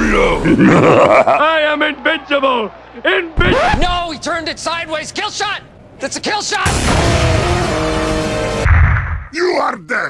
I am invincible! Invincible! No, he turned it sideways. Kill shot! That's a kill shot! You are dead!